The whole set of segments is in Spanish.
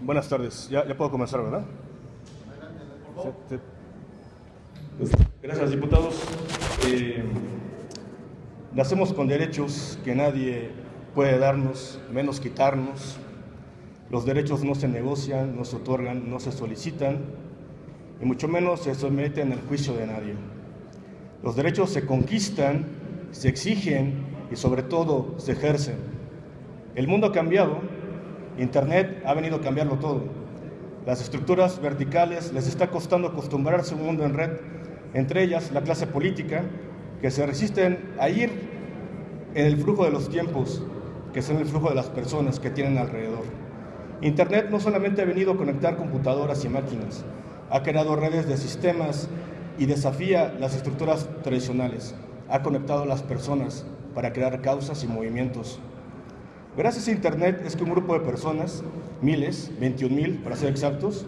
Buenas tardes. Ya, ya puedo comenzar, ¿verdad? Sí, sí. Gracias, diputados. Eh, nacemos con derechos que nadie puede darnos, menos quitarnos. Los derechos no se negocian, no se otorgan, no se solicitan y mucho menos se someten al juicio de nadie. Los derechos se conquistan, se exigen y sobre todo se ejercen. El mundo ha cambiado, Internet ha venido a cambiarlo todo. Las estructuras verticales les está costando acostumbrarse a un mundo en red, entre ellas la clase política, que se resisten a ir en el flujo de los tiempos, que son el flujo de las personas que tienen alrededor. Internet no solamente ha venido a conectar computadoras y máquinas, ha creado redes de sistemas y desafía las estructuras tradicionales, ha conectado a las personas para crear causas y movimientos. Gracias a Internet es que un grupo de personas, miles, 21 mil para ser exactos,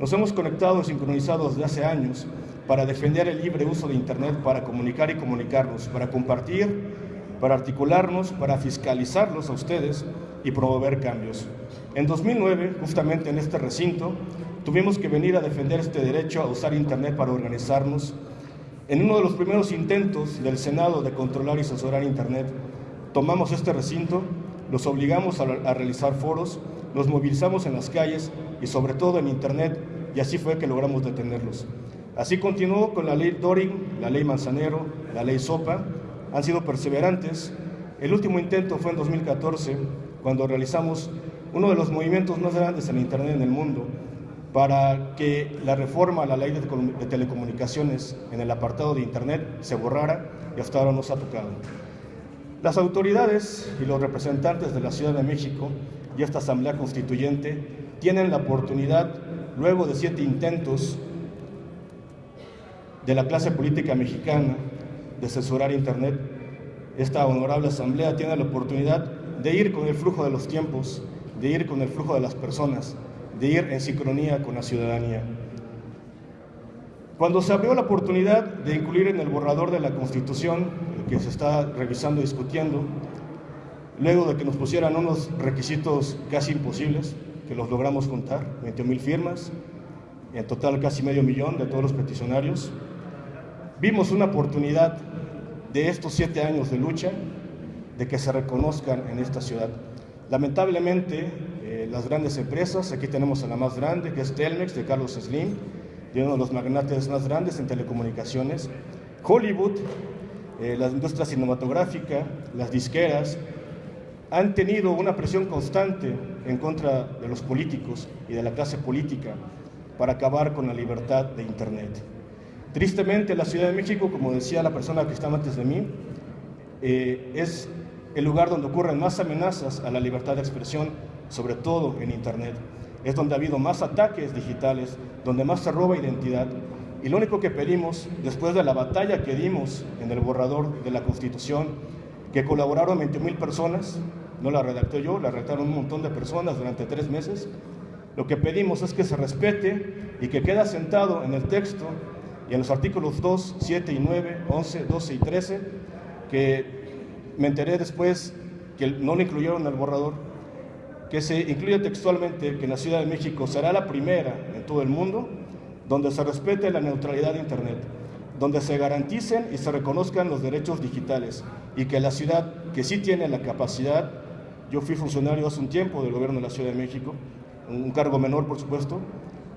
nos hemos conectado y sincronizados desde hace años para defender el libre uso de Internet, para comunicar y comunicarnos, para compartir, para articularnos, para fiscalizarlos a ustedes y promover cambios. En 2009, justamente en este recinto, tuvimos que venir a defender este derecho a usar Internet para organizarnos. En uno de los primeros intentos del Senado de controlar y censurar Internet, tomamos este recinto, los obligamos a, a realizar foros, los movilizamos en las calles y sobre todo en Internet, y así fue que logramos detenerlos. Así continuó con la ley Doring, la ley Manzanero, la ley Sopa, han sido perseverantes. El último intento fue en 2014, cuando realizamos uno de los movimientos más grandes en Internet en el mundo, para que la reforma a la ley de, telecomunicaciones en el apartado de Internet se borrara y hasta ahora no se ha tocado. Las autoridades y los representantes de la Ciudad de México y esta Asamblea Constituyente tienen la oportunidad, luego de siete intentos de la clase política mexicana de censurar Internet, esta honorable Asamblea tiene la oportunidad de ir con el flujo de los tiempos, de ir con el flujo de las personas, de ir en sincronía con la ciudadanía. Cuando se abrió la oportunidad de incluir en el borrador de la Constitución, que se está revisando y discutiendo, luego de que nos pusieran unos requisitos casi imposibles, que los logramos contar, 20 mil firmas, en total casi medio millón de todos los peticionarios, vimos una oportunidad de estos siete años de lucha de que se reconozcan en esta ciudad. Lamentablemente, eh, las grandes empresas, aquí tenemos a la más grande, que es Telmex, de Carlos Slim, de uno de los magnates más grandes en telecomunicaciones, Hollywood, eh, la industria cinematográfica, las disqueras, han tenido una presión constante en contra de los políticos y de la clase política para acabar con la libertad de Internet. Tristemente, la Ciudad de México, como decía la persona que estaba antes de mí, eh, es el lugar donde ocurren más amenazas a la libertad de expresión, sobre todo en Internet. Es donde ha habido más ataques digitales, donde más se roba identidad. Y lo único que pedimos, después de la batalla que dimos en el borrador de la Constitución, que colaboraron 20 mil personas, no la redacté yo, la redactaron un montón de personas durante tres meses, lo que pedimos es que se respete y que quede asentado en el texto y en los artículos 2, 7 y 9, 11, 12 y 13, que me enteré después que no lo incluyeron en el borrador, que se incluye textualmente que la Ciudad de México será la primera en todo el mundo donde se respete la neutralidad de Internet, donde se garanticen y se reconozcan los derechos digitales y que la ciudad que sí tiene la capacidad, yo fui funcionario hace un tiempo del gobierno de la Ciudad de México, un cargo menor por supuesto,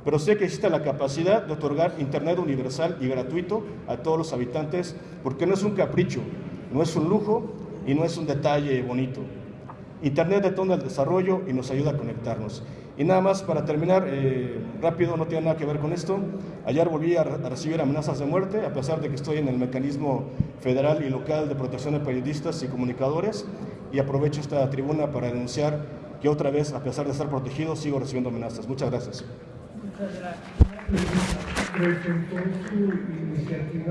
pero sé que existe la capacidad de otorgar Internet universal y gratuito a todos los habitantes, porque no es un capricho, no es un lujo y no es un detalle bonito. Internet detona el desarrollo y nos ayuda a conectarnos. Y nada más para terminar, eh, rápido, no tiene nada que ver con esto. Ayer volví a, a, recibir amenazas de muerte, a pesar de que estoy en el mecanismo federal y local de protección de periodistas y comunicadores, y aprovecho esta tribuna para denunciar que otra vez, a pesar de estar protegido, sigo recibiendo amenazas. Muchas gracias. Muchas gracias.